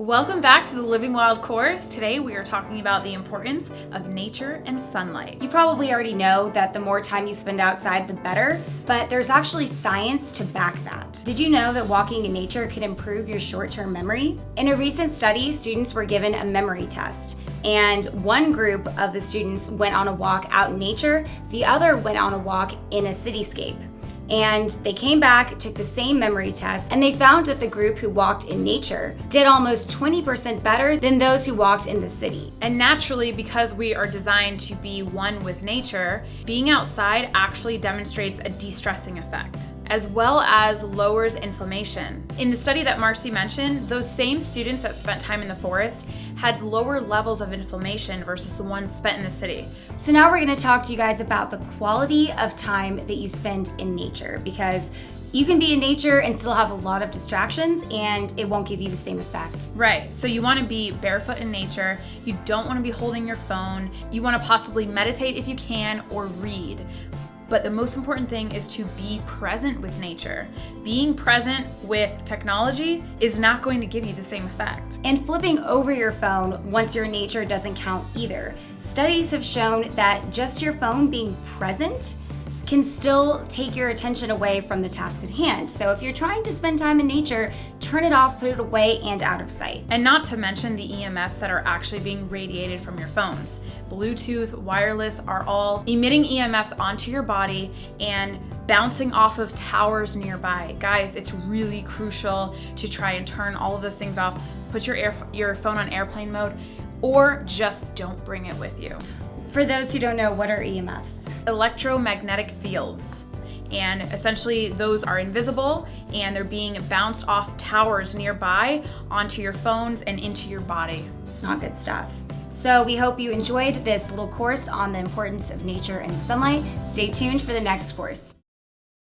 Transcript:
Welcome back to the Living Wild course. Today we are talking about the importance of nature and sunlight. You probably already know that the more time you spend outside, the better, but there's actually science to back that. Did you know that walking in nature could improve your short-term memory? In a recent study, students were given a memory test and one group of the students went on a walk out in nature, the other went on a walk in a cityscape and they came back, took the same memory test, and they found that the group who walked in nature did almost 20% better than those who walked in the city. And naturally, because we are designed to be one with nature, being outside actually demonstrates a de-stressing effect as well as lowers inflammation. In the study that Marcy mentioned, those same students that spent time in the forest had lower levels of inflammation versus the ones spent in the city. So now we're gonna talk to you guys about the quality of time that you spend in nature because you can be in nature and still have a lot of distractions and it won't give you the same effect. Right, so you wanna be barefoot in nature, you don't wanna be holding your phone, you wanna possibly meditate if you can or read. But the most important thing is to be present with nature. Being present with technology is not going to give you the same effect. And flipping over your phone once you're nature doesn't count either. Studies have shown that just your phone being present can still take your attention away from the task at hand. So if you're trying to spend time in nature, turn it off, put it away, and out of sight. And not to mention the EMFs that are actually being radiated from your phones. Bluetooth, wireless are all emitting EMFs onto your body and bouncing off of towers nearby. Guys, it's really crucial to try and turn all of those things off. Put your, air, your phone on airplane mode or just don't bring it with you. For those who don't know, what are EMFs? Electromagnetic fields. And essentially those are invisible and they're being bounced off towers nearby onto your phones and into your body. It's not good stuff. So we hope you enjoyed this little course on the importance of nature and sunlight. Stay tuned for the next course.